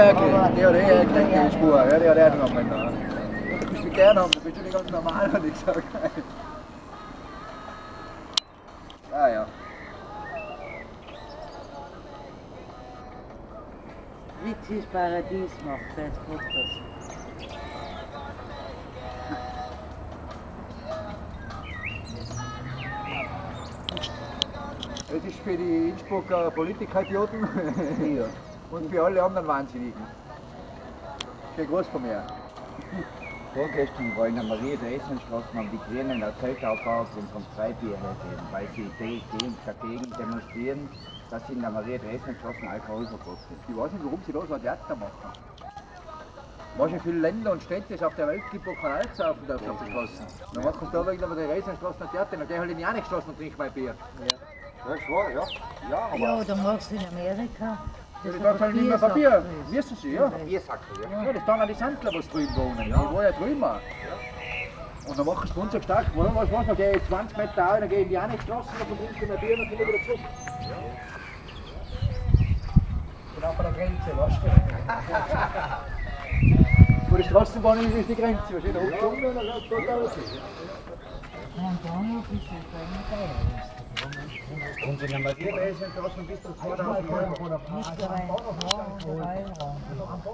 eh gekriegt in die Spur. Ja, die hat er genommen. Da. Du bist mich gerne haben, du bist schon nicht ganz normal, habe ich gesagt. Ah ja. Witzig Paradies macht, weiß Gott das. Es ist für die Innsbrucker Politikidioten ja. Und für alle anderen Wahnsinnigen. Schön groß von mir. Vorgestern war in der Marie-Dresen-Straße haben die Grünen ein Zeltaufbau vom Freibier hergeben, weil sie dagegen demonstrieren, dass in der Marie-Dresen-Straße Alkoholverbot ist. Ich weiß nicht, warum sie da so ein Theater machen. Weißt du, wie viele Länder und Städte es auf der Welt gibt, wo kein Alk saufen darf auf den Straßen? Dann machen sie da wegen der Riesenstraßen ein Theater, dann geh halt in die andere Straße und trink mein Bier. Ja, ist wahr, ja. Ja, aber... Ja, dann machst du in Amerika. Ja, die darf halt nicht mehr Papier. Wissen Sie, ja. Biersackel, ja. Ja, das tun auch die Sandler, was drüben wohnen. Ja. Die wohnen ja drüben auch. Und dann machen sie uns so stark, was was was, dann gehe ich 20 Meter auch, dann gehe ich in die eine Straße, dann trinke ich mein Bier und dann ich wieder zurück. Genau bei der Grenze, weißt du? Wo die Straßenbahn ist, die Grenze. Wahrscheinlich eine Stunde und dann geht es dort raus. Und dann es ein Teil. Und in der Marie-Dresen-Straße bis zu 2000 Euro. Nicht der Rhein, der Rheinraum.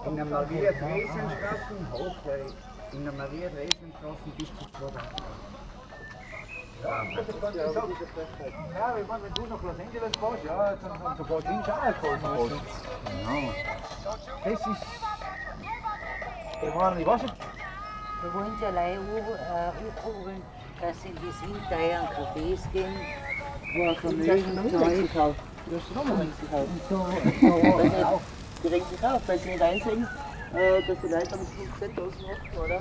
In der Maria-Dresen-Straße, okay. In der Maria-Dresen-Straße bis zu 2000 Ja, ich meine, wenn du nach Los Angeles fährst, ja, dann sofort links auch Alkoholverbot. Genau. Das ist. Ich meine, ich weiß nicht, Wir wollen sie allein aufrufen, dass sie in die südteuren Cafés gehen, Morgen nee. Du hast. So, Die regt sich auf, weil sie niet dass die leider am 5 Cent oder?